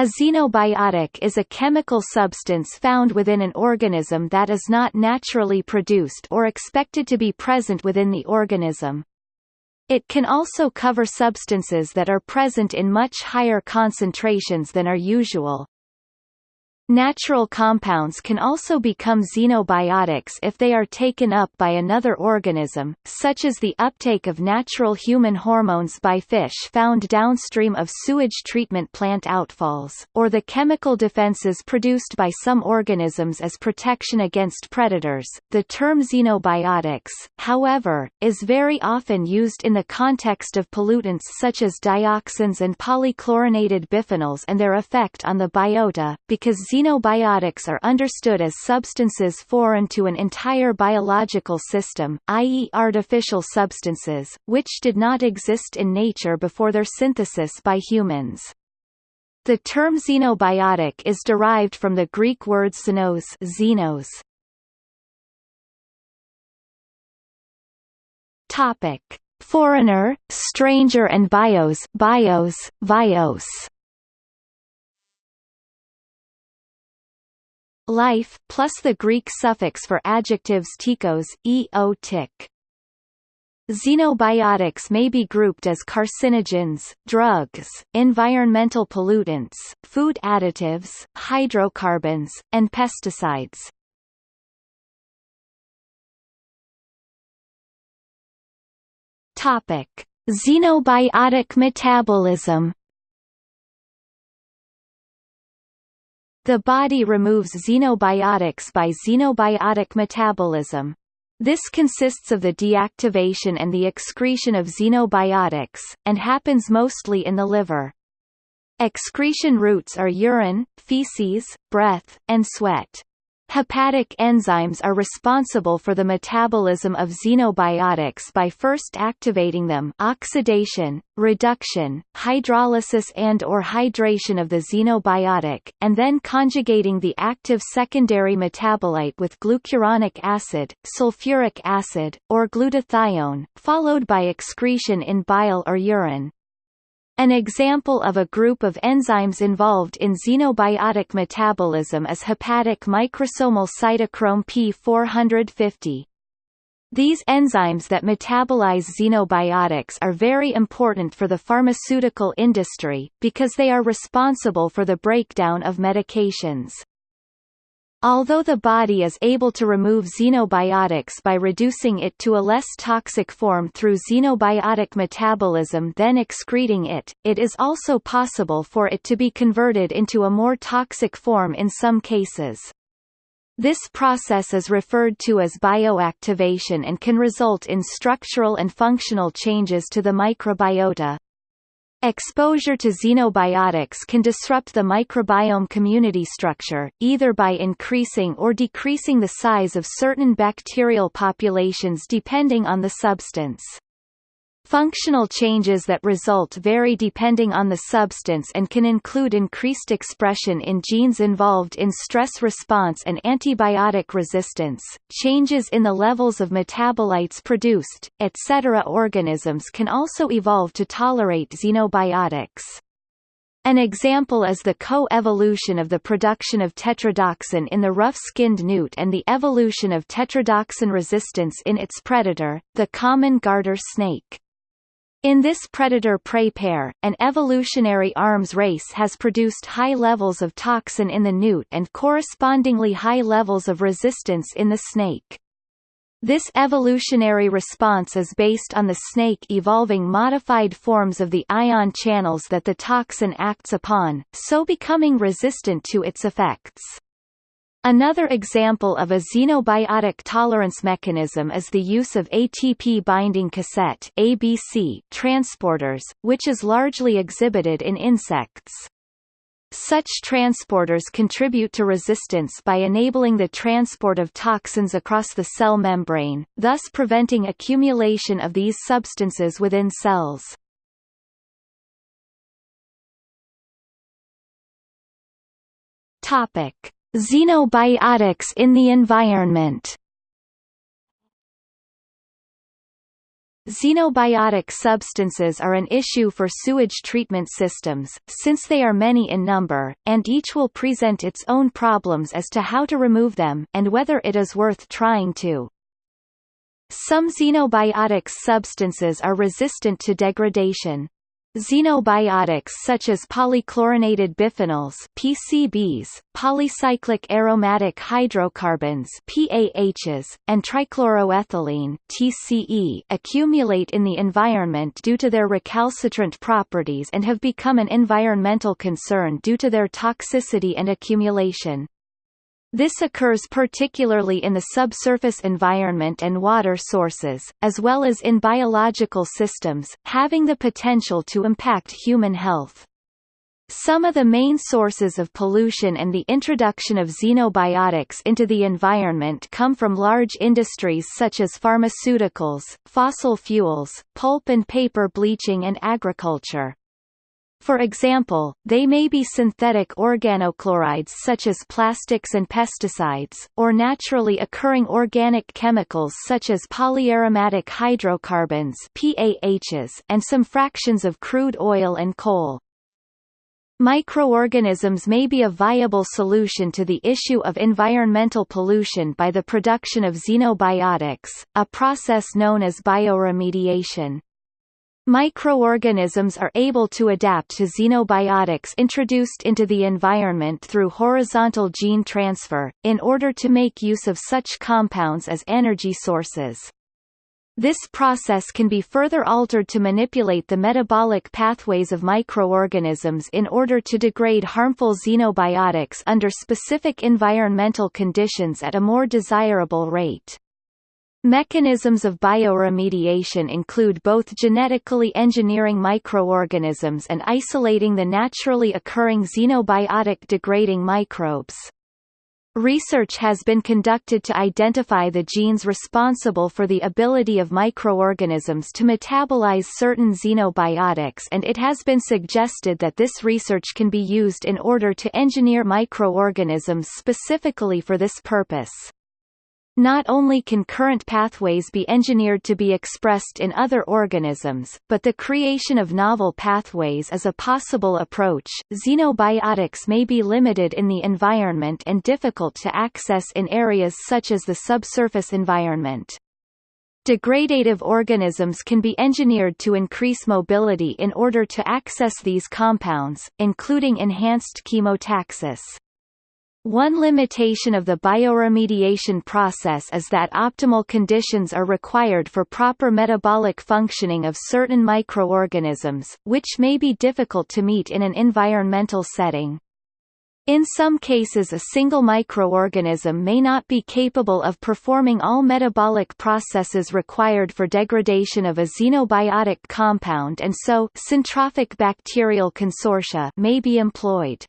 A xenobiotic is a chemical substance found within an organism that is not naturally produced or expected to be present within the organism. It can also cover substances that are present in much higher concentrations than are usual. Natural compounds can also become xenobiotics if they are taken up by another organism, such as the uptake of natural human hormones by fish found downstream of sewage treatment plant outfalls, or the chemical defenses produced by some organisms as protection against predators. The term xenobiotics, however, is very often used in the context of pollutants such as dioxins and polychlorinated biphenyls and their effect on the biota, because Xenobiotics are understood as substances foreign to an entire biological system, i.e. artificial substances, which did not exist in nature before their synthesis by humans. The term xenobiotic is derived from the Greek word xenos, xenos. Topic: Foreigner, stranger and bios, bios, bios. Life, plus the Greek suffix for adjectives tikos, e-o tik. Xenobiotics may be grouped as carcinogens, drugs, environmental pollutants, food additives, hydrocarbons, and pesticides. Topic: Xenobiotic metabolism The body removes xenobiotics by xenobiotic metabolism. This consists of the deactivation and the excretion of xenobiotics, and happens mostly in the liver. Excretion routes are urine, feces, breath, and sweat. Hepatic enzymes are responsible for the metabolism of xenobiotics by first activating them oxidation, reduction, hydrolysis and or hydration of the xenobiotic, and then conjugating the active secondary metabolite with glucuronic acid, sulfuric acid, or glutathione, followed by excretion in bile or urine. An example of a group of enzymes involved in xenobiotic metabolism is hepatic microsomal cytochrome P450. These enzymes that metabolize xenobiotics are very important for the pharmaceutical industry, because they are responsible for the breakdown of medications. Although the body is able to remove xenobiotics by reducing it to a less toxic form through xenobiotic metabolism than excreting it, it is also possible for it to be converted into a more toxic form in some cases. This process is referred to as bioactivation and can result in structural and functional changes to the microbiota. Exposure to xenobiotics can disrupt the microbiome community structure, either by increasing or decreasing the size of certain bacterial populations depending on the substance. Functional changes that result vary depending on the substance and can include increased expression in genes involved in stress response and antibiotic resistance, changes in the levels of metabolites produced, etc. Organisms can also evolve to tolerate xenobiotics. An example is the co-evolution of the production of tetrodotoxin in the rough-skinned newt and the evolution of tetrodotoxin resistance in its predator, the common garter snake. In this predator-prey pair, an evolutionary arms race has produced high levels of toxin in the newt and correspondingly high levels of resistance in the snake. This evolutionary response is based on the snake evolving modified forms of the ion channels that the toxin acts upon, so becoming resistant to its effects. Another example of a xenobiotic tolerance mechanism is the use of ATP binding cassette ABC transporters, which is largely exhibited in insects. Such transporters contribute to resistance by enabling the transport of toxins across the cell membrane, thus preventing accumulation of these substances within cells. Topic: Xenobiotics in the environment Xenobiotic substances are an issue for sewage treatment systems, since they are many in number, and each will present its own problems as to how to remove them, and whether it is worth trying to. Some xenobiotic substances are resistant to degradation. Xenobiotics such as polychlorinated biphenyls PCBs, polycyclic aromatic hydrocarbons PAHs, and trichloroethylene TCE accumulate in the environment due to their recalcitrant properties and have become an environmental concern due to their toxicity and accumulation. This occurs particularly in the subsurface environment and water sources, as well as in biological systems, having the potential to impact human health. Some of the main sources of pollution and the introduction of xenobiotics into the environment come from large industries such as pharmaceuticals, fossil fuels, pulp and paper bleaching and agriculture. For example, they may be synthetic organochlorides such as plastics and pesticides, or naturally occurring organic chemicals such as polyaromatic hydrocarbons PAHs and some fractions of crude oil and coal. Microorganisms may be a viable solution to the issue of environmental pollution by the production of xenobiotics, a process known as bioremediation. Microorganisms are able to adapt to xenobiotics introduced into the environment through horizontal gene transfer, in order to make use of such compounds as energy sources. This process can be further altered to manipulate the metabolic pathways of microorganisms in order to degrade harmful xenobiotics under specific environmental conditions at a more desirable rate. Mechanisms of bioremediation include both genetically engineering microorganisms and isolating the naturally occurring xenobiotic degrading microbes. Research has been conducted to identify the genes responsible for the ability of microorganisms to metabolize certain xenobiotics and it has been suggested that this research can be used in order to engineer microorganisms specifically for this purpose. Not only can current pathways be engineered to be expressed in other organisms, but the creation of novel pathways is a possible approach. Xenobiotics may be limited in the environment and difficult to access in areas such as the subsurface environment. Degradative organisms can be engineered to increase mobility in order to access these compounds, including enhanced chemotaxis. One limitation of the bioremediation process is that optimal conditions are required for proper metabolic functioning of certain microorganisms, which may be difficult to meet in an environmental setting. In some cases a single microorganism may not be capable of performing all metabolic processes required for degradation of a xenobiotic compound and so syntrophic bacterial consortia may be employed.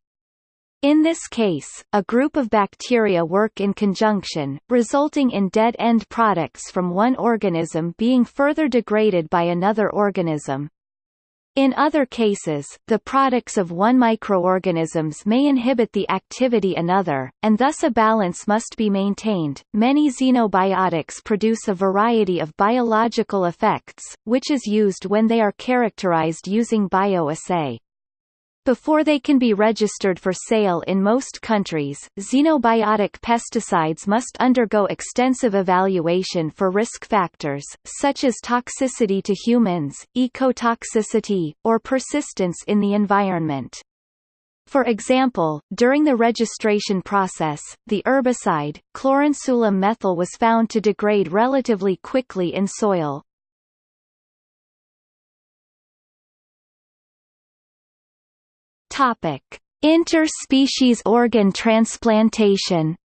In this case, a group of bacteria work in conjunction, resulting in dead-end products from one organism being further degraded by another organism. In other cases, the products of one microorganisms may inhibit the activity another, and thus a balance must be maintained. Many xenobiotics produce a variety of biological effects, which is used when they are characterized using bioassay. Before they can be registered for sale in most countries, xenobiotic pesticides must undergo extensive evaluation for risk factors, such as toxicity to humans, ecotoxicity, or persistence in the environment. For example, during the registration process, the herbicide, cloransulam methyl was found to degrade relatively quickly in soil, Topic: Interspecies organ transplantation.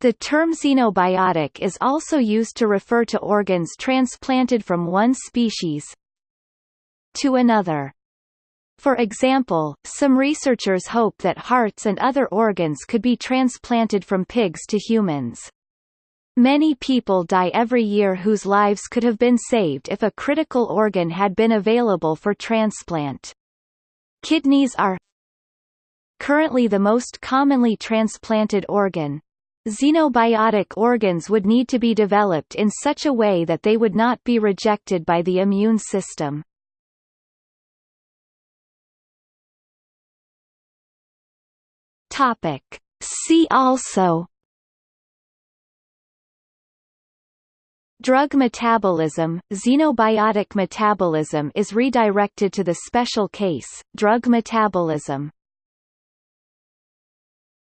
The term xenobiotic is also used to refer to organs transplanted from one species to another. For example, some researchers hope that hearts and other organs could be transplanted from pigs to humans. Many people die every year whose lives could have been saved if a critical organ had been available for transplant. Kidneys are currently the most commonly transplanted organ. Xenobiotic organs would need to be developed in such a way that they would not be rejected by the immune system. Topic. See also Drug metabolism Xenobiotic metabolism is redirected to the special case, drug metabolism